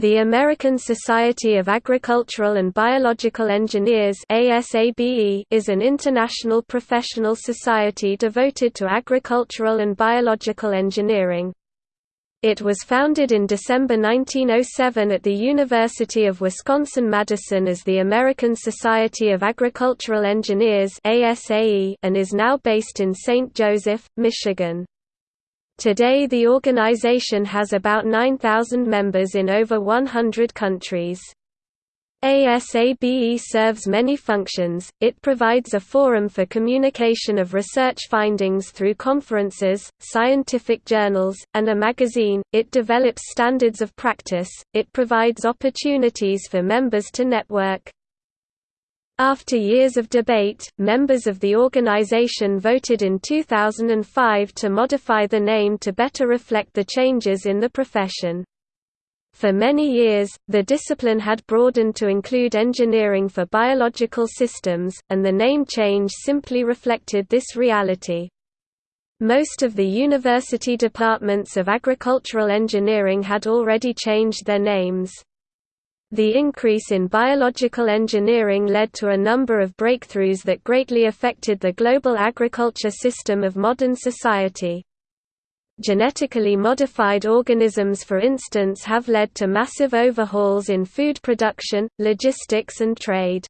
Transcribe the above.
The American Society of Agricultural and Biological Engineers is an international professional society devoted to agricultural and biological engineering. It was founded in December 1907 at the University of Wisconsin-Madison as the American Society of Agricultural Engineers and is now based in St. Joseph, Michigan. Today the organization has about 9,000 members in over 100 countries. ASABE serves many functions, it provides a forum for communication of research findings through conferences, scientific journals, and a magazine, it develops standards of practice, it provides opportunities for members to network, after years of debate, members of the organization voted in 2005 to modify the name to better reflect the changes in the profession. For many years, the discipline had broadened to include engineering for biological systems, and the name change simply reflected this reality. Most of the university departments of agricultural engineering had already changed their names. The increase in biological engineering led to a number of breakthroughs that greatly affected the global agriculture system of modern society. Genetically modified organisms for instance have led to massive overhauls in food production, logistics and trade.